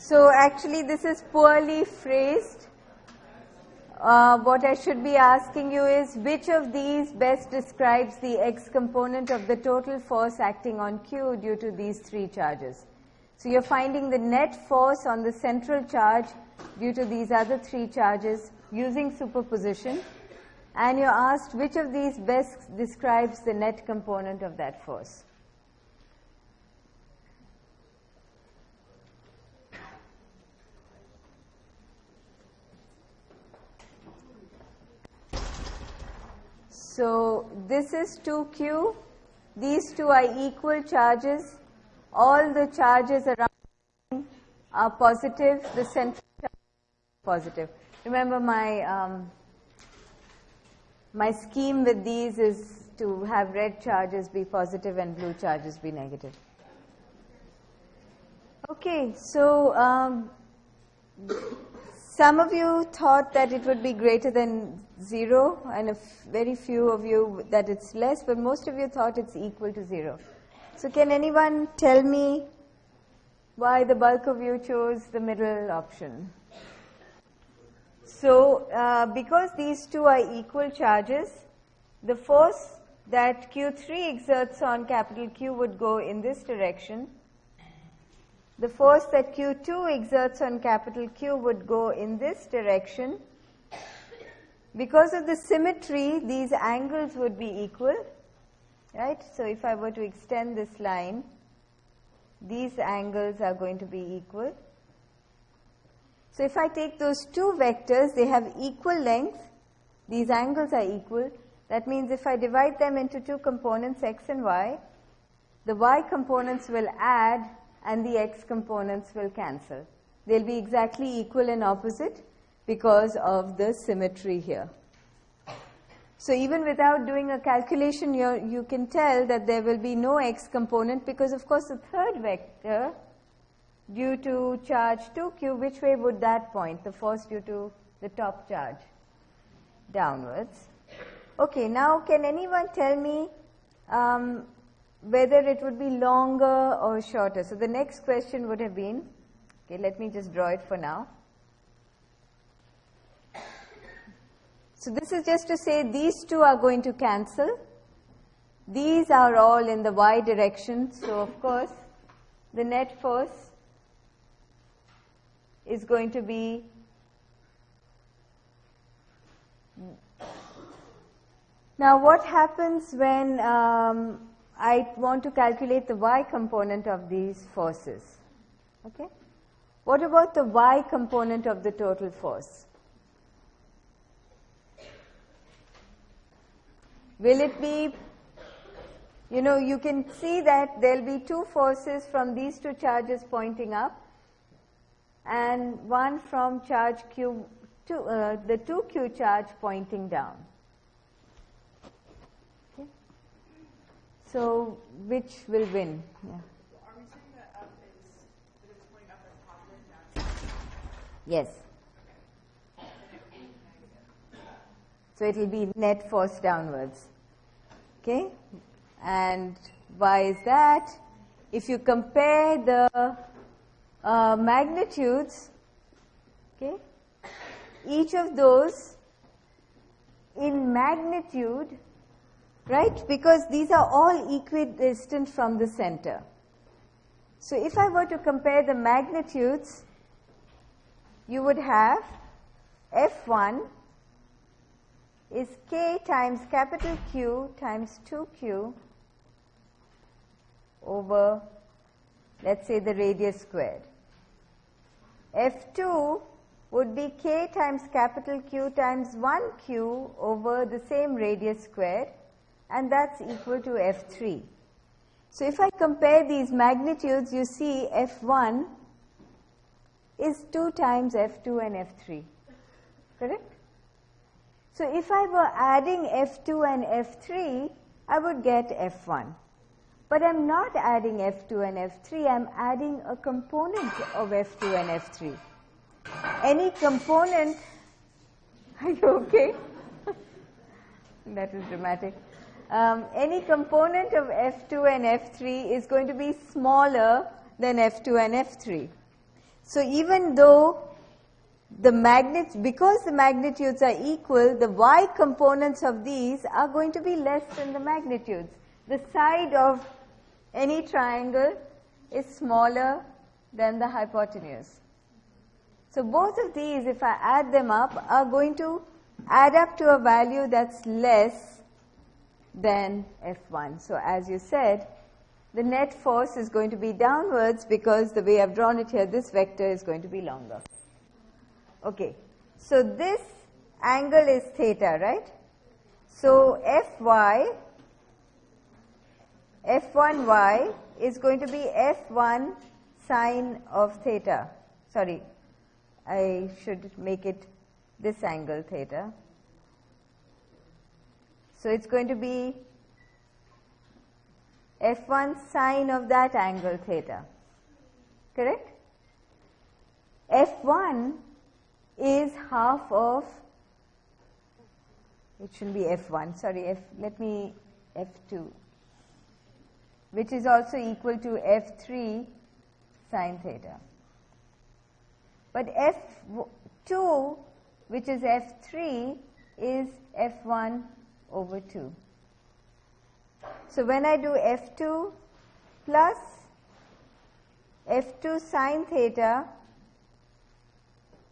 So actually this is poorly phrased. Uh, what I should be asking you is which of these best describes the x component of the total force acting on Q due to these three charges. So you're finding the net force on the central charge due to these other three charges using superposition and you're asked which of these best describes the net component of that force. So this is 2q. These two are equal charges. All the charges around are positive. The central charge is positive. Remember my um, my scheme with these is to have red charges be positive and blue charges be negative. Okay, so um, some of you thought that it would be greater than 0 and very few of you that it's less, but most of you thought it's equal to 0. So can anyone tell me why the bulk of you chose the middle option? So uh, because these two are equal charges, the force that Q3 exerts on capital Q would go in this direction the force that Q2 exerts on capital Q would go in this direction. Because of the symmetry, these angles would be equal, right? So if I were to extend this line, these angles are going to be equal. So if I take those two vectors, they have equal length, these angles are equal. That means if I divide them into two components, x and y, the y components will add and the x components will cancel. They'll be exactly equal and opposite because of the symmetry here. So even without doing a calculation, you you can tell that there will be no x component because of course the third vector due to charge 2q, which way would that point? The force due to the top charge downwards. Okay, now can anyone tell me um, whether it would be longer or shorter. So the next question would have been, okay, let me just draw it for now. So this is just to say these two are going to cancel. These are all in the y direction. So of course, the net force is going to be now what happens when um, I want to calculate the y component of these forces. Okay? What about the y component of the total force? Will it be, you know, you can see that there will be two forces from these two charges pointing up and one from charge q, to, uh, the 2q charge pointing down. So which will win? Yeah. Yes. So it will be net force downwards. Okay? And why is that? If you compare the uh, magnitudes, okay, each of those in magnitude right? Because these are all equidistant from the center. So if I were to compare the magnitudes, you would have F1 is k times capital Q times 2q over, let's say, the radius squared. F2 would be k times capital Q times 1q over the same radius squared and that's equal to F3. So if I compare these magnitudes, you see F1 is 2 times F2 and F3, correct? So if I were adding F2 and F3, I would get F1. But I'm not adding F2 and F3, I'm adding a component of F2 and F3. Any component, are you okay? that is dramatic um, any component of F2 and F3 is going to be smaller than F2 and F3. So even though the magnet, because the magnitudes are equal, the y components of these are going to be less than the magnitudes. The side of any triangle is smaller than the hypotenuse. So both of these, if I add them up, are going to add up to a value that's less than F1. So as you said, the net force is going to be downwards because the way I've drawn it here, this vector is going to be longer. Okay, so this angle is theta, right? So Fy, F1y is going to be F1 sine of theta. Sorry, I should make it this angle theta. So it's going to be F1 sine of that angle theta. Correct? F1 is half of, it should be F1, sorry, F, let me, F2, which is also equal to F3 sine theta. But F2, which is F3, is F1 over 2. So when I do F2 plus F2 sine theta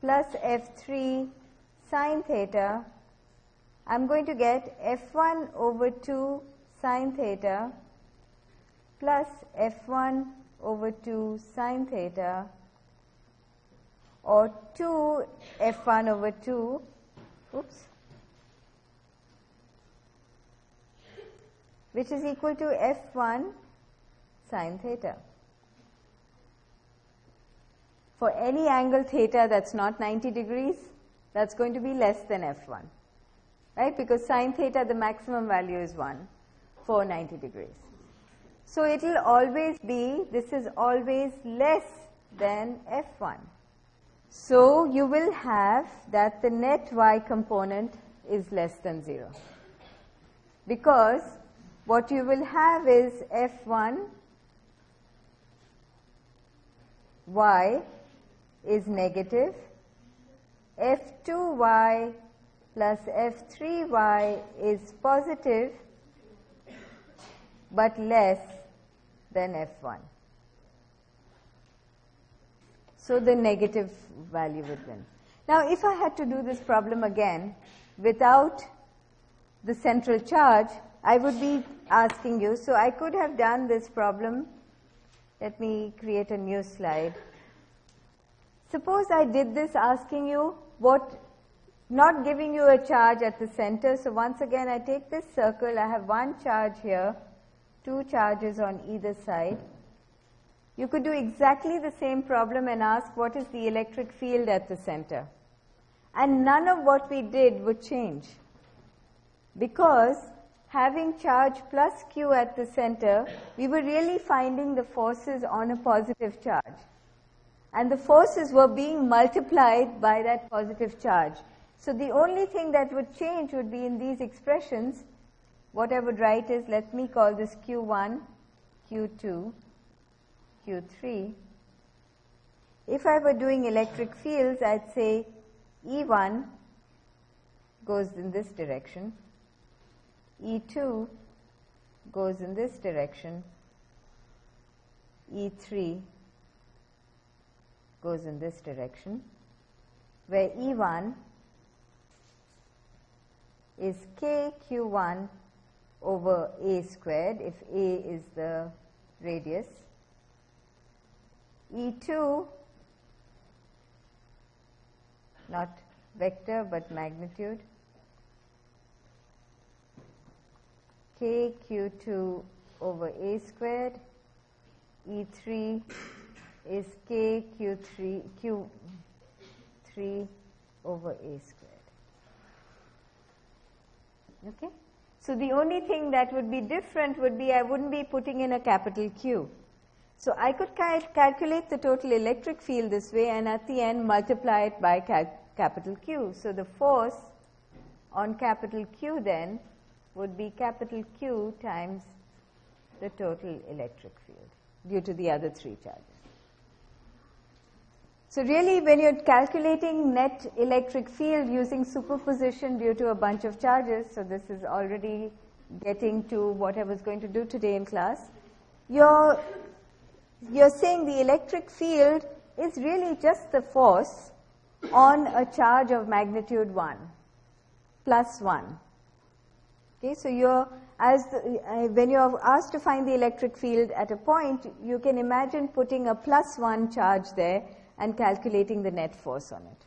plus F3 sine theta, I'm going to get F1 over 2 sine theta plus F1 over 2 sine theta or 2 F1 over 2, oops, which is equal to F1 sine theta. For any angle theta that's not 90 degrees, that's going to be less than F1, right? Because sine theta, the maximum value is 1 for 90 degrees. So it will always be, this is always less than F1. So you will have that the net y component is less than 0. Because what you will have is F1 y is negative, F2y plus F3y is positive but less than F1. So the negative value would win. Now if I had to do this problem again without the central charge, I would be asking you, so I could have done this problem. Let me create a new slide. Suppose I did this asking you what, not giving you a charge at the center. So once again, I take this circle. I have one charge here, two charges on either side. You could do exactly the same problem and ask what is the electric field at the center. And none of what we did would change. Because having charge plus q at the center, we were really finding the forces on a positive charge. And the forces were being multiplied by that positive charge. So the only thing that would change would be in these expressions. What I would write is, let me call this q1, q2, q3. If I were doing electric fields, I'd say E1 goes in this direction, E2 goes in this direction, E3 goes in this direction, where E1 is kq1 over a squared, if a is the radius. E2, not vector but magnitude, k q2 over a squared, E3 is k q3 q3 over a squared. Okay? So the only thing that would be different would be I wouldn't be putting in a capital Q. So I could cal calculate the total electric field this way and at the end multiply it by capital Q. So the force on capital Q then would be capital Q times the total electric field due to the other three charges. So really when you're calculating net electric field using superposition due to a bunch of charges, so this is already getting to what I was going to do today in class, you're, you're saying the electric field is really just the force on a charge of magnitude 1 plus 1. Okay, so you're, as the, uh, when you're asked to find the electric field at a point, you can imagine putting a plus 1 charge there and calculating the net force on it.